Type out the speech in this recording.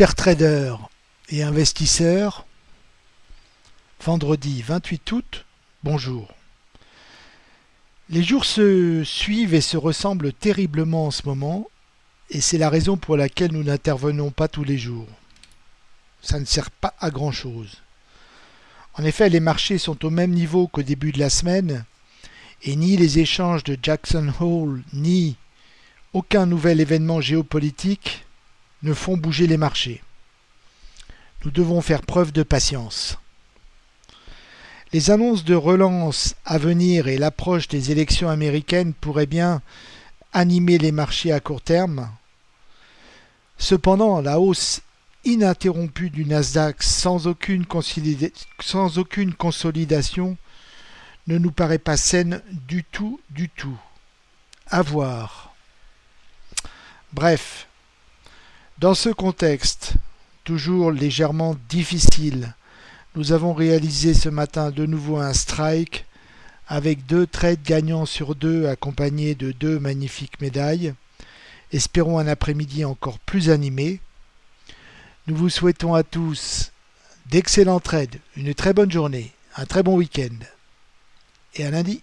Chers traders et investisseurs, vendredi 28 août, bonjour. Les jours se suivent et se ressemblent terriblement en ce moment, et c'est la raison pour laquelle nous n'intervenons pas tous les jours. Ça ne sert pas à grand chose. En effet, les marchés sont au même niveau qu'au début de la semaine, et ni les échanges de Jackson Hole, ni aucun nouvel événement géopolitique ne font bouger les marchés. Nous devons faire preuve de patience. Les annonces de relance à venir et l'approche des élections américaines pourraient bien animer les marchés à court terme. Cependant, la hausse ininterrompue du Nasdaq sans aucune, consolidation ne nous paraît pas saine du tout, du tout. À voir. Bref, dans ce contexte, toujours légèrement difficile, nous avons réalisé ce matin de nouveau un strike avec deux trades gagnants sur deux accompagnés de deux magnifiques médailles. Espérons un après-midi encore plus animé. Nous vous souhaitons à tous d'excellents trades, une très bonne journée, un très bon week-end et à lundi.